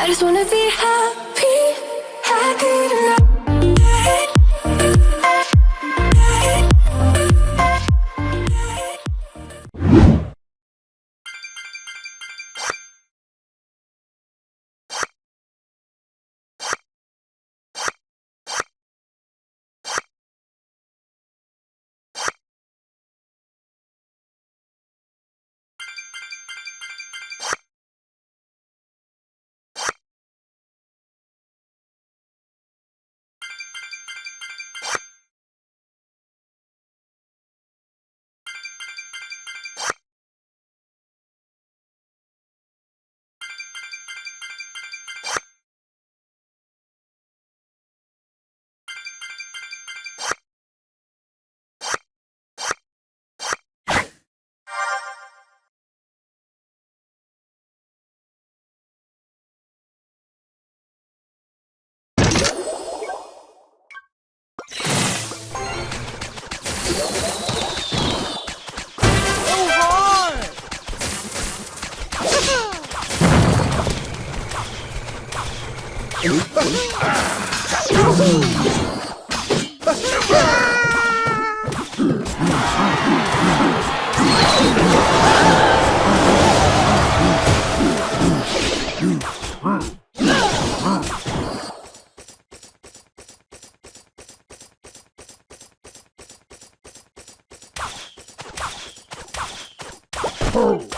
I just wanna be happy, Move! Oh!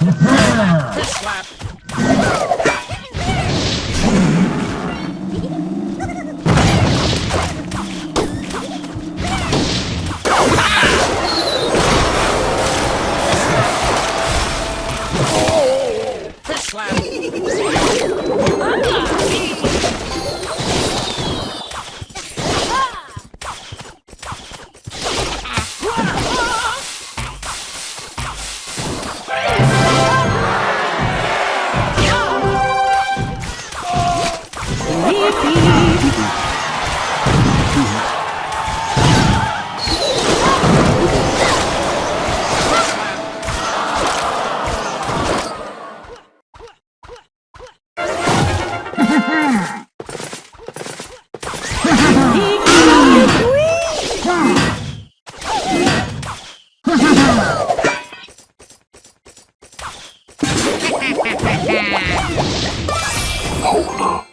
Slap. Hold up.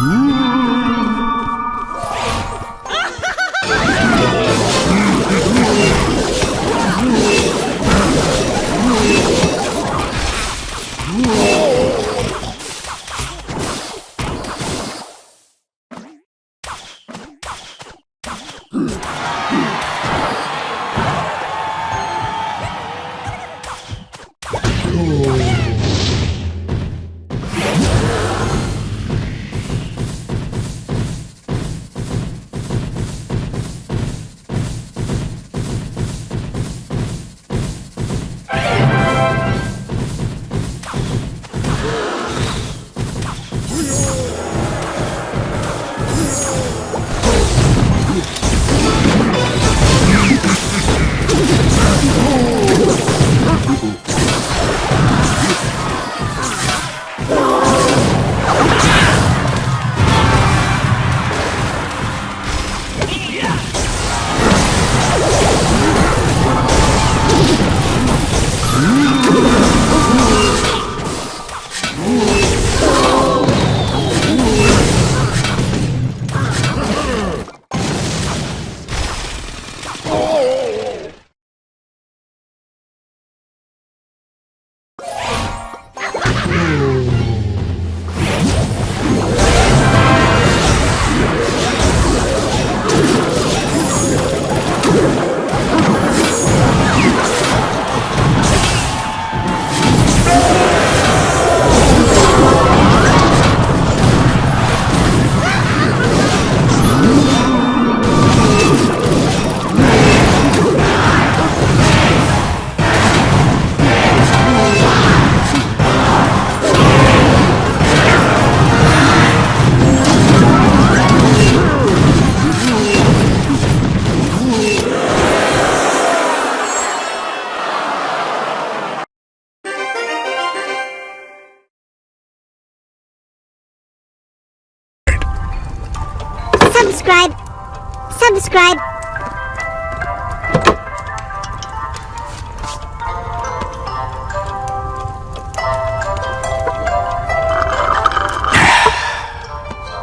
Ooh. Subscribe,